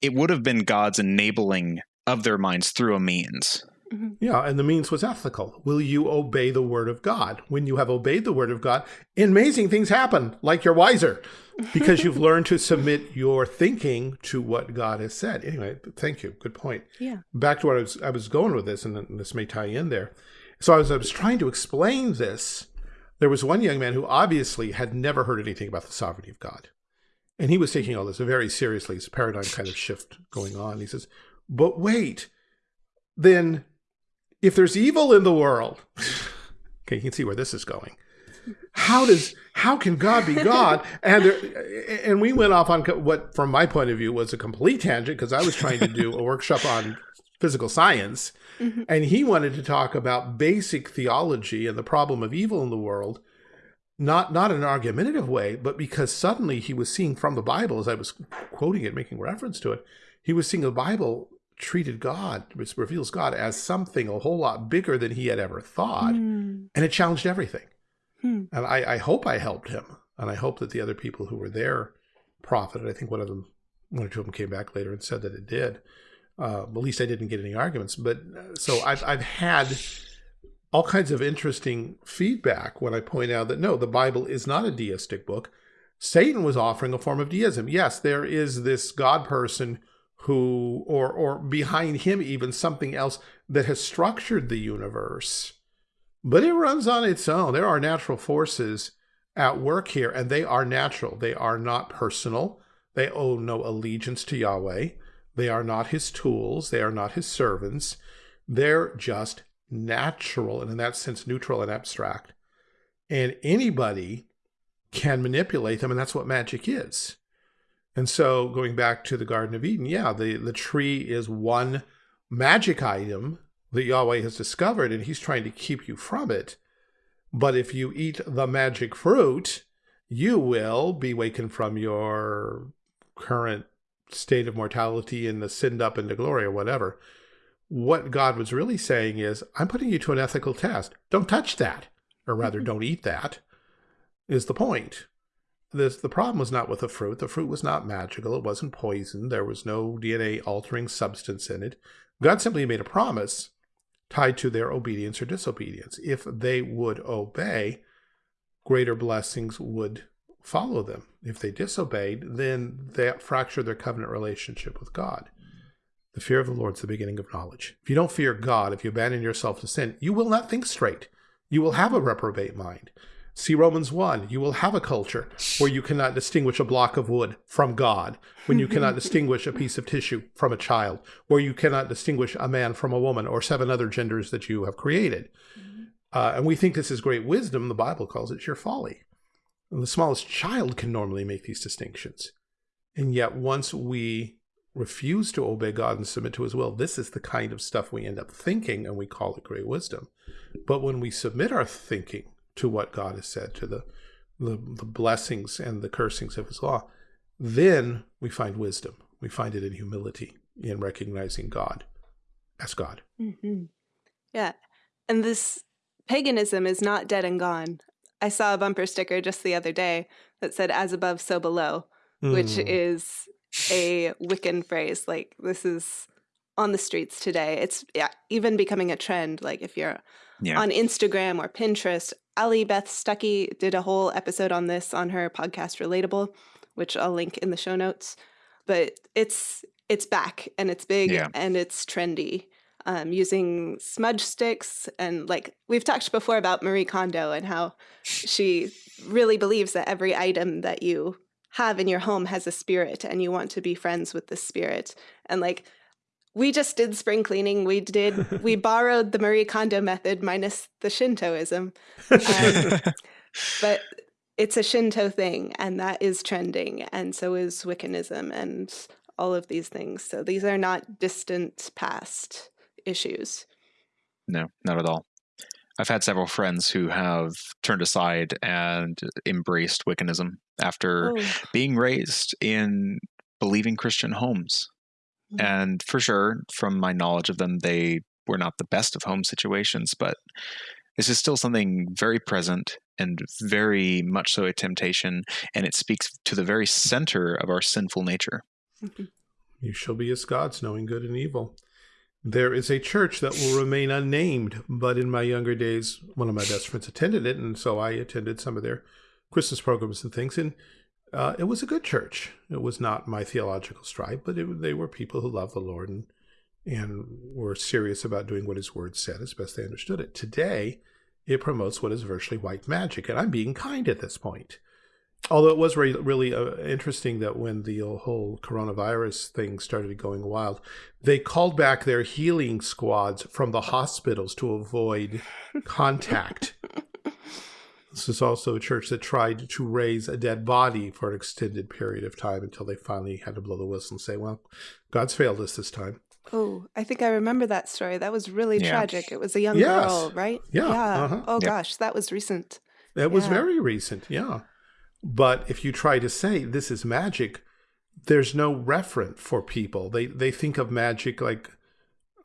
It would have been God's enabling of their minds through a means. Mm-hmm. Yeah, and the means was ethical. Will you obey the word of God? When you have obeyed the word of God, amazing things happen, like you're wiser, because you've learned to submit your thinking to what God has said. Anyway, thank you. Good point. Yeah. Back to what I was I was going with this, and this may tie in there. So I was I was trying to explain this. There was one young man who obviously had never heard anything about the sovereignty of God. And he was taking all this very seriously. It's a paradigm kind of shift going on. He says, But wait, then if there's evil in the world, okay, you can see where this is going. How does how can God be God? And there, and we went off on what, from my point of view, was a complete tangent because I was trying to do a workshop on physical science, Mhm. and he wanted to talk about basic theology and the problem of evil in the world, not not in an argumentative way, but because suddenly he was seeing from the Bible, as I was quoting it, making reference to it, he was seeing the Bible treated God, which reveals God as something a whole lot bigger than he had ever thought, Mm. and it challenged everything. Hmm. And I, I hope I helped him, and I hope that the other people who were there profited. I think one of them, one or two of them, came back later and said that it did. Uh, at least I didn't get any arguments. But uh, so I've I've had all kinds of interesting feedback when I point out that no, the Bible is not a deistic book. Satan was offering a form of deism. Yes, there is this God person who, or or behind him, even something else that has structured the universe, but it runs on its own. There are natural forces at work here, and they are natural. They are not personal. They owe no allegiance to Yahweh. They are not his tools. They are not his servants. They're just natural and, in that sense, neutral and abstract. And anybody can manipulate them, and that's what magic is. And so, going back to the Garden of Eden, yeah, the, the tree is one magic item that Yahweh has discovered, and he's trying to keep you from it. But if you eat the magic fruit, you will be wakened from your current state of mortality and ascend up into glory or whatever. What God was really saying is, I'm putting you to an ethical test. Don't touch that, or rather, mm-hmm. don't eat that, is the point. This, the problem was not with the fruit. The fruit was not magical. It wasn't poison. There was no DNA altering substance in it. God simply made a promise tied to their obedience or disobedience. If they would obey, greater blessings would follow them. If they disobeyed, then that fractured their covenant relationship with God. The fear of the Lord is the beginning of knowledge. If you don't fear God, if you abandon yourself to sin, you will not think straight. You will have a reprobate mind. See Romans 1. You will have a culture where you cannot distinguish a block of wood from God, when you cannot distinguish a piece of tissue from a child, where you cannot distinguish a man from a woman or seven other genders that you have created. Uh, and we think this is great wisdom. The Bible calls it sheer folly. And the smallest child can normally make these distinctions. And yet, once we refuse to obey God and submit to his will, this is the kind of stuff we end up thinking, and we call it great wisdom. But when we submit our thinking to what God has said, to the, the, the blessings and the cursings of his law, then we find wisdom. We find it in humility, in recognizing God as God. hmm Yeah. And this paganism is not dead and gone. I saw a bumper sticker just the other day that said, as above, so below, which Mm. is a Wiccan phrase. Like, this is on the streets today. It's yeah, even becoming a trend. Like, if you're Yeah. on Instagram or Pinterest, Allie Beth Stuckey did a whole episode on this on her podcast Relatable, which I'll link in the show notes. But it's it's back and it's big Yeah. and it's trendy. Um, using smudge sticks and like we've talked before about Marie Kondo and how she really believes that every item that you have in your home has a spirit and you want to be friends with the spirit. And like we just did spring cleaning. We did we borrowed the Marie Kondo method minus the Shintoism. Um, but it's a Shinto thing, and that is trending, and so is Wiccanism and all of these things. So these are not distant past issues. No, not at all. I've had several friends who have turned aside and embraced Wiccanism after Oh, being raised in believing Christian homes. Mhm. And for sure, from my knowledge of them, they were not the best of home situations, but this is still something very present and very much so a temptation. And it speaks to the very center of our sinful nature. mhm. You shall be as gods, knowing good and evil. There is a church that will remain unnamed, but in my younger days, one of my best friends attended it, and so I attended some of their Christmas programs and things. And uh, it was a good church. It was not my theological stripe, but it, they were people who loved the Lord and and were serious about doing what His Word said as best they understood it. Today, it promotes what is virtually white magic, and I'm being kind at this point. Although it was re- really uh, interesting that when the whole coronavirus thing started going wild, they called back their healing squads from the hospitals to avoid contact. This is also a church that tried to raise a dead body for an extended period of time until they finally had to blow the whistle and say, well, God's failed us this time. Oh, I think I remember that story. That was really Yeah. tragic. It was a young Yes. girl, right? Yeah, Yeah. uh-huh. Oh Yep. gosh, that was recent. That was Yeah. very recent, yeah. But if you try to say this is magic, there's no referent for people. They they think of magic like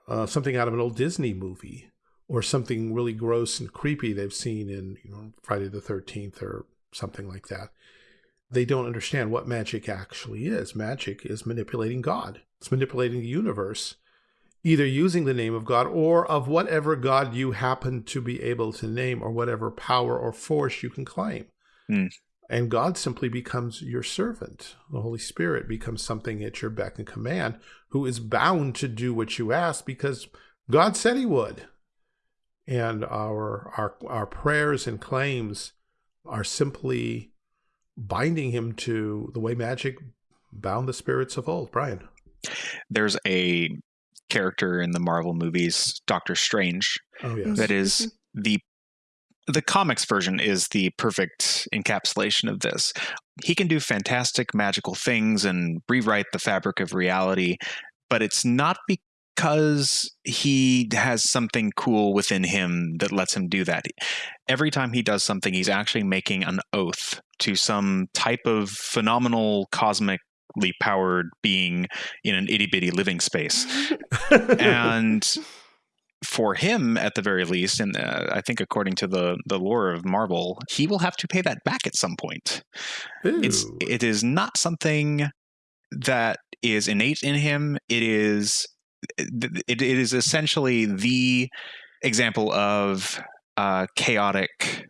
uh, something out of an old Disney movie or something really gross and creepy they've seen in you know Friday the Thirteenth or something like that. They don't understand what magic actually is. Magic is manipulating God. It's manipulating the universe, either using the name of God or of whatever God you happen to be able to name or whatever power or force you can claim. Hmm. And God simply becomes your servant. The Holy Spirit becomes something at your beck and command who is bound to do what you ask because God said he would. And our our our prayers and claims are simply binding him to the way magic bound the spirits of old. Brian. There's a character in the Marvel movies, Doctor Strange, Oh yes. that is mm-hmm. the the comics version is the perfect encapsulation of this. He can do fantastic magical things and rewrite the fabric of reality, but it's not because he has something cool within him that lets him do that. Every time he does something, he's actually making an oath to some type of phenomenal cosmically powered being in an itty bitty living space. And for him at the very least and uh, i think according to the the lore of marvel he will have to pay that back at some point. It's it is not something that is innate in him. It is it, it is essentially the example of uh, chaotic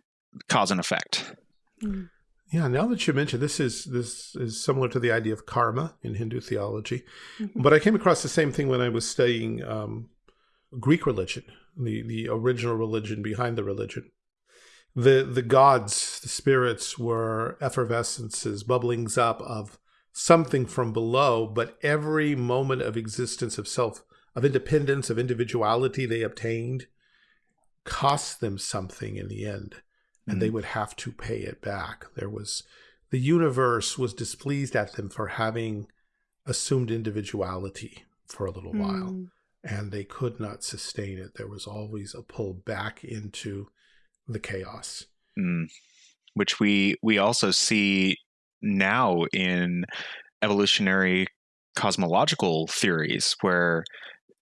cause and effect Mm. Yeah, now that you mention this is this is similar to the idea of karma in Hindu theology, Mhm. but I came across the same thing when I was studying um, Greek religion, the the original religion behind the religion. The the gods, the spirits were effervescences, bubblings up of something from below, but every moment of existence of self, of independence, of individuality they obtained cost them something in the end and they would have to pay it back. There was the universe was displeased at them for having assumed individuality for a little while, Mm. and they could not sustain it. There was always a pull back into the chaos. Mm. which we we also see now in evolutionary cosmological theories where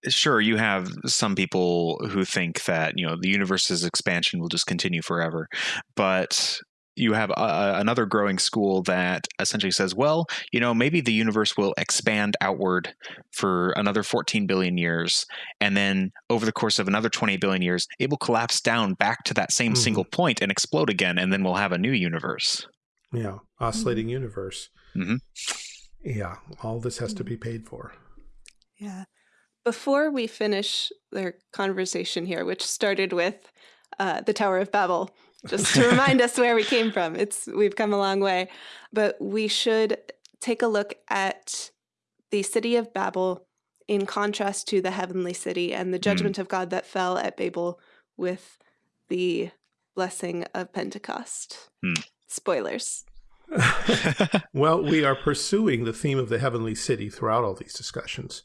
sure you have some people who think that you know the universe's expansion will just continue forever but you have a, another growing school that essentially says well you know maybe the universe will expand outward for another 14 billion years and then over the course of another 20 billion years it will collapse down back to that same Mhm. single point and explode again and then we'll have a new universe Yeah, oscillating universe. Mhm. Yeah, all this has to be paid for. Yeah. Before we finish their conversation here, which started with uh, the Tower of Babel, just to remind us where we came from, it's we've come a long way, but we should take a look at the city of Babel in contrast to the heavenly city and the judgment of God that fell at Babel with the blessing of Pentecost. Hmm. Spoilers. well, we are pursuing the theme of the heavenly city throughout all these discussions.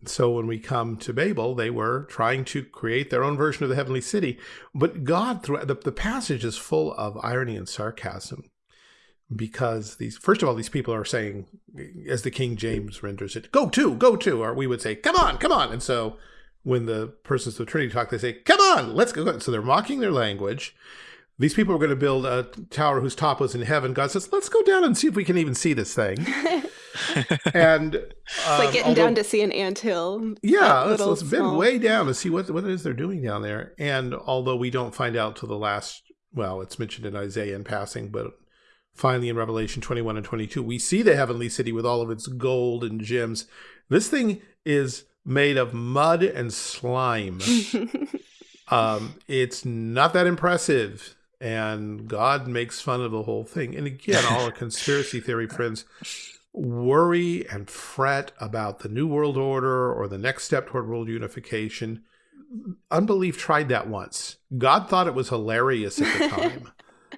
And so when we come to Babel, they were trying to create their own version of the heavenly city. But God, through the, the passage is full of irony and sarcasm because these, first of all, these people are saying, as the King James renders it, go to, go to, or we would say, come on, come on. And so when the persons of the Trinity talk, they say, come on, let's go. So they're mocking their language. These people were going to build a tower whose top was in heaven. God says, let's go down and see if we can even see this thing. and um, like getting although, down to see an ant hill. Yeah, let's, let's bend way down to see what, what it is they're doing down there. And although we don't find out till the last, well, it's mentioned in Isaiah in passing, but finally in Revelation 21 and 22, we see the heavenly city with all of its gold and gems. This thing is made of mud and slime. um, it's not that impressive. And God makes fun of the whole thing. And again, all a conspiracy theory friends worry and fret about the New World Order or the next step toward world unification. Unbelief tried that once. God thought it was hilarious at the time.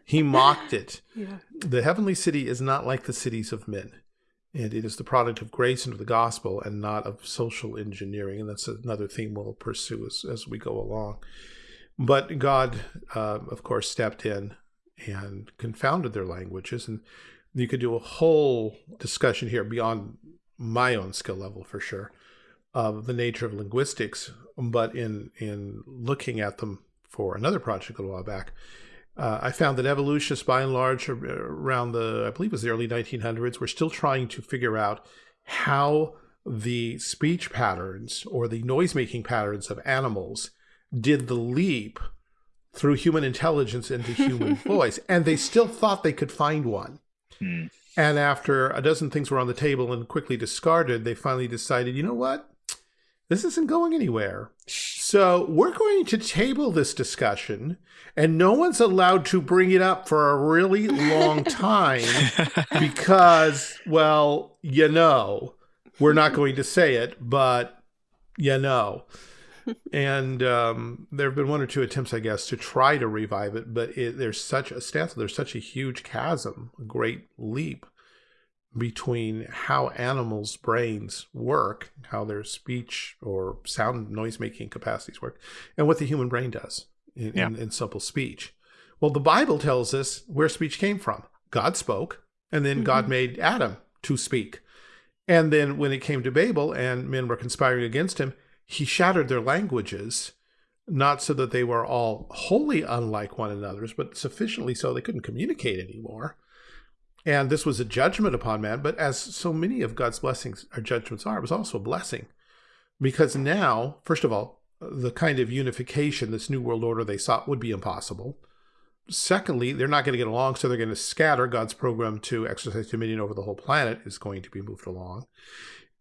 he mocked it. Yeah. The heavenly city is not like the cities of men. And it is the product of grace and of the gospel and not of social engineering. And that's another theme we'll pursue as, as we go along. But God, uh, of course, stepped in and confounded their languages. And you could do a whole discussion here beyond my own skill level for sure of the nature of linguistics. But in, in looking at them for another project a little while back, uh, I found that evolutionists, by and large, around the, I believe it was the early 1900s, were still trying to figure out how the speech patterns or the noise-making patterns of animals did the leap through human intelligence into human voice. And they still thought they could find one. Hmm. And after a dozen things were on the table and quickly discarded, they finally decided, you know what? This isn't going anywhere. So we're going to table this discussion, and no one's allowed to bring it up for a really long time because, well, you know, we're not going to say it, but you know. And um, there have been one or two attempts, I guess, to try to revive it, but it, there's such a stance, there's such a huge chasm, a great leap between how animals' brains work, how their speech or sound noise making capacities work, and what the human brain does in, yeah. in, in simple speech. Well, the Bible tells us where speech came from. God spoke, and then mm -hmm. God mm-hmm. made Adam to speak. And then when it came to Babel and men were conspiring against him, he shattered their languages, not so that they were all wholly unlike one another's, but sufficiently so they couldn't communicate anymore. And this was a judgment upon man, but as so many of God's blessings or judgments are, it was also a blessing. Because now, first of all, the kind of unification, this new world order they sought would be impossible. Secondly, they're not going to get along, so they're going to scatter. God's program to exercise dominion over the whole planet is going to be moved along.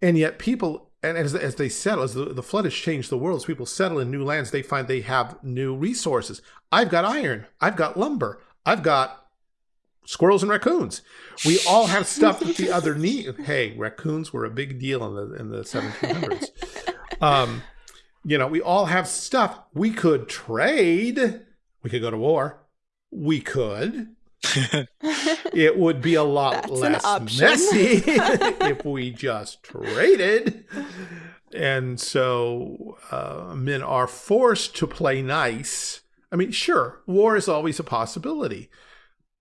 And yet people, and as, as they settle, as the, the flood has changed the world, as people settle in new lands, they find they have new resources. I've got iron. I've got lumber. I've got squirrels and raccoons. We all have stuff that the other need. Hey, raccoons were a big deal in the in the 1700s. Um, you know, we all have stuff. We could trade. We could go to war. We could. it would be a lot less messy if we just traded. And so uh, men are forced to play nice. I mean, sure, war is always a possibility.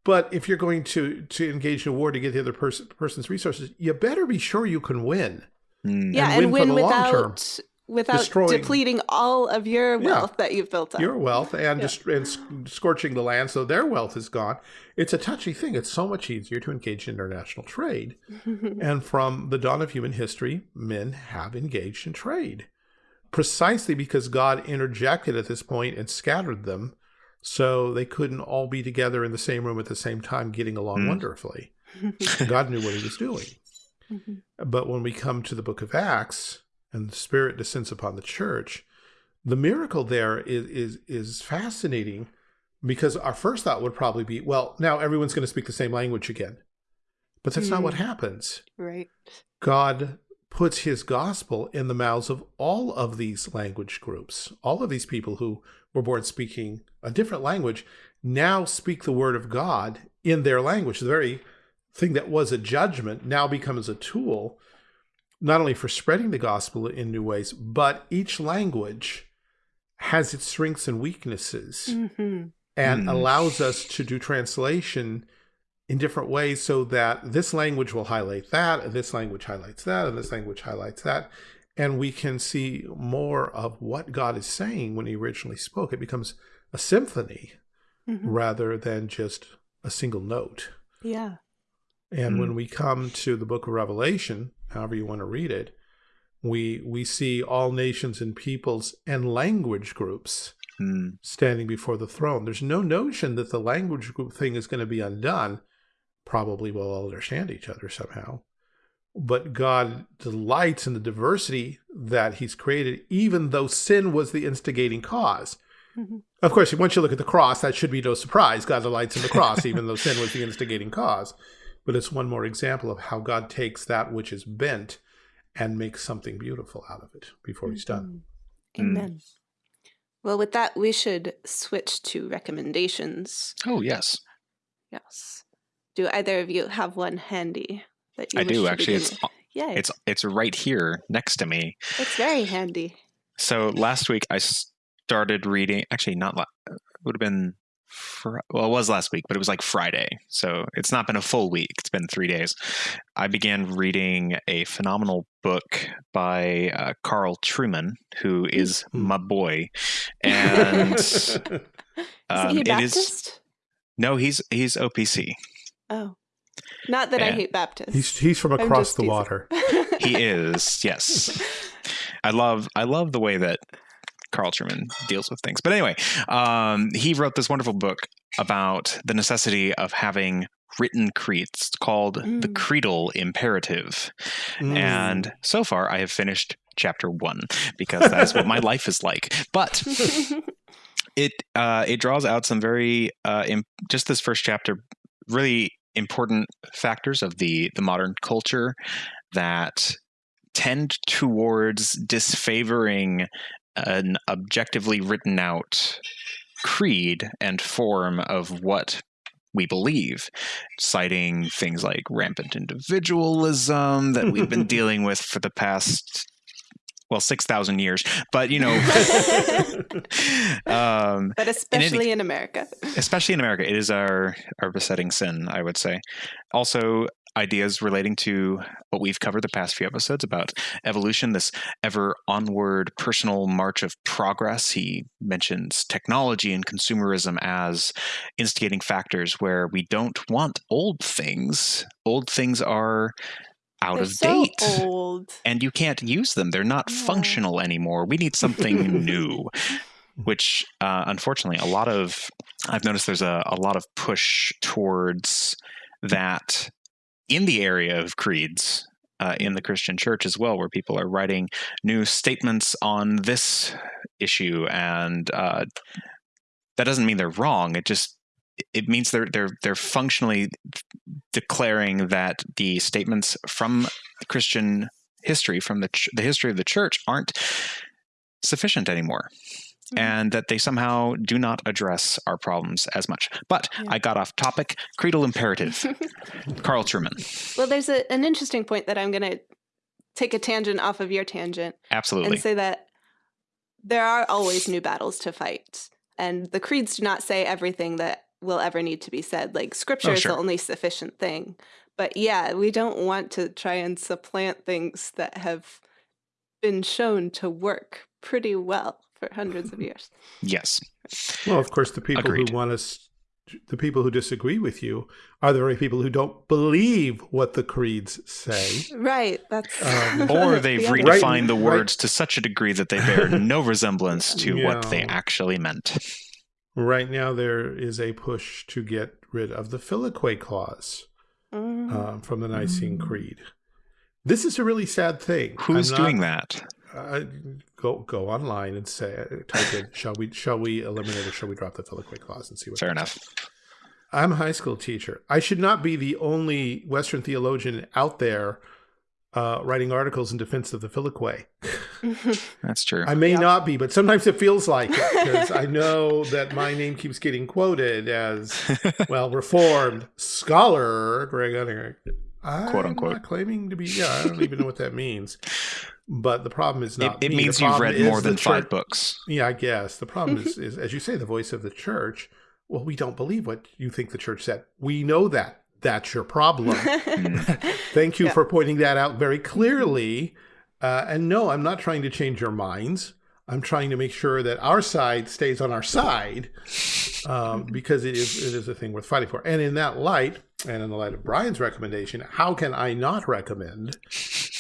But if you're going to to engage in a war to get the other pers person's resources, you better be sure you can win. Mm. Yeah, and win, and win without without Destroying, depleting all of your wealth yeah, that you've built up. Your wealth and, yeah. and scorching the land so their wealth is gone. It's a touchy thing. It's so much easier to engage in international trade. and from the dawn of human history, men have engaged in trade. Precisely because God interjected at this point and scattered them so they couldn't all be together in the same room at the same time, getting along mm. wonderfully. God knew what he was doing. Mm -hmm. But when we come to the book of Acts and the Spirit descends upon the church, the miracle there is, is, is fascinating because our first thought would probably be, well, now everyone's going to speak the same language again. But that's mm. not what mm. happens. Right. God puts his gospel in the mouths of all of these language groups, all of these people who were born speaking a different language. now speak the word of God in their language. The very thing that was a judgment now becomes a tool, not only for spreading the gospel in new ways, but each language has its strengths and weaknesses Mhm. and Mm. allows us to do translation in different ways so that this language will highlight that, and this language highlights that, and this language highlights that. And we can see more of what God is saying when he originally spoke. It becomes a symphony Mhm. rather than just a single note. Yeah. And Mm. when we come to the book of Revelation, however you want to read it, we we see all nations and peoples and language groups Mm. standing before the throne. There's no notion that the language group thing is going to be undone. Probably we'll all understand each other somehow. But God delights in the diversity that He's created, even though sin was the instigating cause. Mhm. Of course, once you look at the cross, that should be no surprise. God delights in the cross, even though sin was the instigating cause. But it's one more example of how God takes that which is bent and makes something beautiful out of it before He's done. Mhm. Amen. Well, with that, we should switch to recommendations. Oh yes, Yes. Do either of you have one handy that you I do actually. It's with? Yay. it's it's right here next to me. it's very handy. So last week I started reading. Actually, not la- it would have been. Fr- well, it was last week, but it was like Friday, so it's not been a full week. It's been three days. I began reading a phenomenal book by uh, Carl Trueman, who is Hmm. my boy, and Isn't um, it is no, he's he's OPC. Oh. Not that I hate Baptists. he's, he's from across the teasing. water. He is yes. I love I love the way that Carl Trueman deals with things. But anyway, um, he wrote this wonderful book about the necessity of having written creeds called the Mm. creedal imperative. Mm. And so far, I have finished chapter one because that's what my life is like. But it uh, it draws out some very uh, just this first chapter really important factors of the the modern culture that tend towards disfavoring an objectively written out creed and form of what we believe, citing things like rampant individualism that we've been dealing with for the past well 6000 years but you know um but especially in America. especially in America, it is our our besetting sin, I would say. Also, ideas relating to what we've covered the past few episodes about evolution, this ever onward personal march of progress. He mentions technology and consumerism as instigating factors where we don't want old things. Old things are out They're of so date old. and you can't use them. They're not functional anymore. We need something new, which uh, unfortunately, a lot of I've noticed there's a, a lot of push towards that in the area of creeds. Uh, in the Christian church as well, where people are writing new statements on this issue, and uh, that doesn't mean they're wrong. It just it means they're they're they're functionally declaring that the statements from Christian history from the the history of the church aren't sufficient anymore Mhm. and that they somehow do not address our problems as much but Yeah. i got off topic creedal imperative carl trueman well, there's a, an interesting point that I'm going to take a tangent off of your tangent absolutely and say that there are always new battles to fight. And the creeds do not say everything that will ever need to be said. Like scripture Oh, is the only sufficient thing. But yeah, we don't want to try and supplant things that have been shown to work pretty well for hundreds of years. yes Well, of course, the people Agreed. who want us, the people who disagree with you, are the very people who don't believe what the creeds say. Right. That's Um, or they've the other- Right, redefined the right. words to such a degree that they bear no resemblance to what they actually meant Right now, there is a push to get rid of the Filioque clause Mm. um, from the Nicene Creed. This is a really sad thing. who's I'm not- doing that Uh, go go online and say type in shall we shall we eliminate or shall we drop the Filioque clause and see what fair enough up. I'm a high school teacher. I should not be the only Western theologian out there uh, writing articles in defense of the Filioque. That's true. I may Yeah. not be, but sometimes it feels like it because I know that my name keeps getting quoted as, well, reformed scholar Greg Uttinger. I'm Quote, unquote. not claiming to be, yeah, I don't even know what that means. But the problem is not it me. means you've read more than five church- books. Yeah, I guess. The problem is, is, as you say, the voice of the church. Well, we don't believe what you think the church said. We know that. That's your problem. Thank you Yeah. for pointing that out very clearly. Uh, and no, I'm not trying to change your minds. I'm trying to make sure that our side stays on our side um, because it is, it is a thing worth fighting for. And in that light, and in the light of Brian's recommendation, how can I not recommend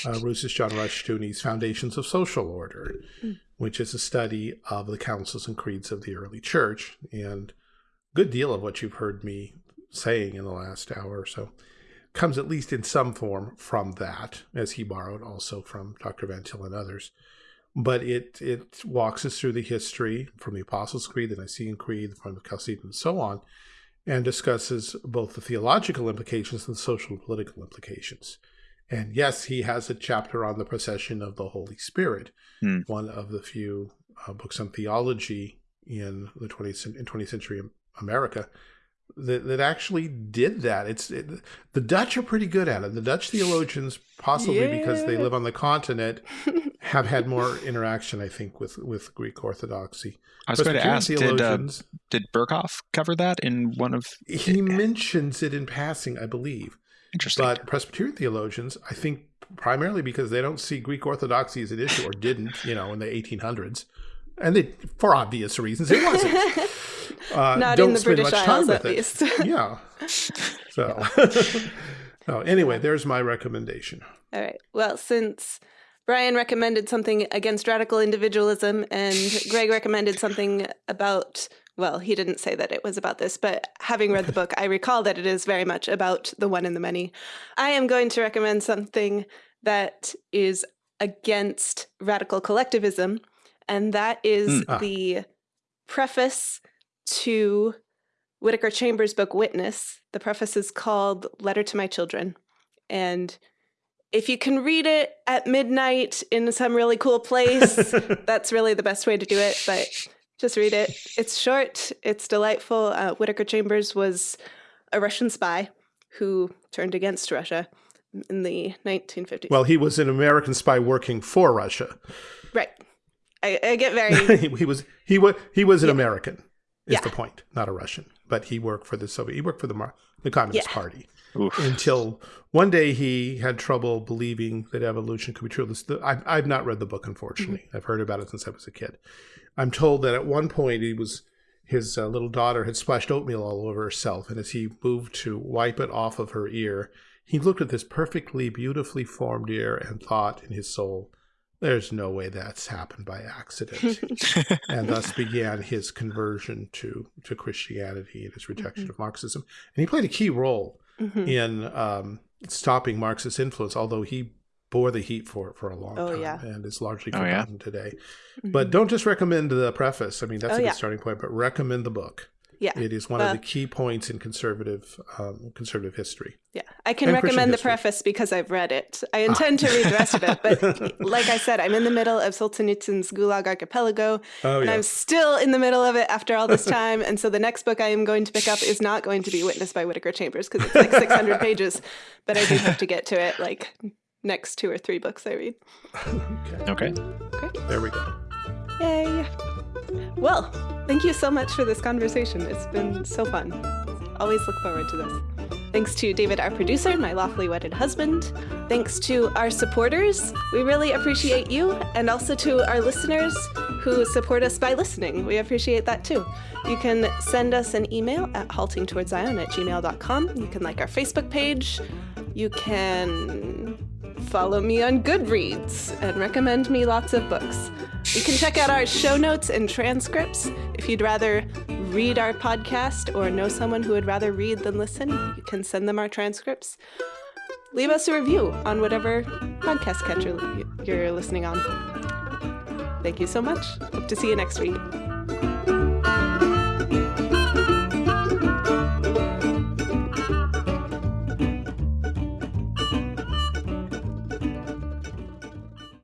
uh, John Rushdoony's Foundations of Social Order, which is a study of the councils and creeds of the early church. And a good deal of what you've heard me saying in the last hour or so comes at least in some form from that, as he borrowed also from Dr. Van Til and others. But it it walks us through the history from the Apostles' Creed, the Nicene Creed, the Form of Chalcedon, and so on, and discusses both the theological implications and the social and political implications. And yes, he has a chapter on the procession of the Holy Spirit, Hmm. one of the few uh, books on theology in the 20th, cen- in 20th century America that, that actually did that. It's it, the Dutch are pretty good at it. The Dutch theologians, possibly because they live on the continent, have had more interaction, I think, with with Greek Orthodoxy. I was going to ask, did uh, did Berkhof cover that in one of? he mentions it in passing, I believe. Interesting. But Presbyterian theologians, I think, primarily because they don't see Greek Orthodoxy as an issue, or didn't, you know, in the 1800s, and they, for obvious reasons, it wasn't. Uh, Not don't in the spend British much time Isles, with at it. least. Yeah. So, oh, anyway, there's my recommendation. All right. Well, since Brian recommended something against radical individualism and Greg recommended something about, well, he didn't say that it was about this, but having read the book, I recall that it is very much about the one and the many. I am going to recommend something that is against radical collectivism, and that is Mm. Ah. the preface to Whittaker Chambers' book Witness. The preface is called Letter to My Children. And if you can read it at midnight in some really cool place, that's really the best way to do it. But just read it. It's short, it's delightful. Uh, Whittaker Chambers was a Russian spy who turned against Russia in the 1950s. well, he was an American spy working for Russia. right. I, I get very. he, he was he was he was an Yeah. American. Is Yeah. the point, not a Russian, but he worked for the Soviet. He worked for the Mar- the Communist Yeah. Party. Oof. until one day he had trouble believing that evolution could be true. I've, I've not read the book, unfortunately. I've heard about it since I was a kid. I'm told that at one point he was his uh, little daughter had splashed oatmeal all over herself, and as he moved to wipe it off of her ear, he looked at this perfectly, beautifully formed ear and thought in his soul, "There's no way that's happened by accident." and thus began his conversion to to Christianity and his rejection of Marxism. And he played a key role Mhm. in um, stopping Marxist influence, although he bore the heat for it for a long Oh, time yeah. and is largely Oh, yeah? forgotten today. Mhm. But don't just recommend the preface. I mean, that's Oh, a good yeah. starting point, but recommend the book. Yeah. It is one Well- of the key points in conservative um, conservative history. Yeah, I can And recommend the preface because I've read it. I intend to read the rest of it, but like I said, I'm in the middle of Solzhenitsyn's Gulag Archipelago, Oh and yeah. I'm still in the middle of it after all this time. and so the next book I am going to pick up is not going to be Witness by Whittaker Chambers because it's like 600 pages, but I do have to get to it like next two or three books I read. okay. Okay. There we go. Yay! Well, thank you so much for this conversation. It's been so fun. Always look forward to this. Thanks to David, our producer, my lawfully wedded husband. Thanks to our supporters. We really appreciate you. And also to our listeners who support us by listening. We appreciate that too. You can send us an email at haltingtowardszion at gmail.com. You can like our Facebook page. You can follow me on Goodreads and recommend me lots of books. You can check out our show notes and transcripts. If you'd rather read our podcast or know someone who would rather read than listen, you can send them our transcripts. Leave us a review on whatever podcast catcher you're listening on. Thank you so much. Hope to see you next week.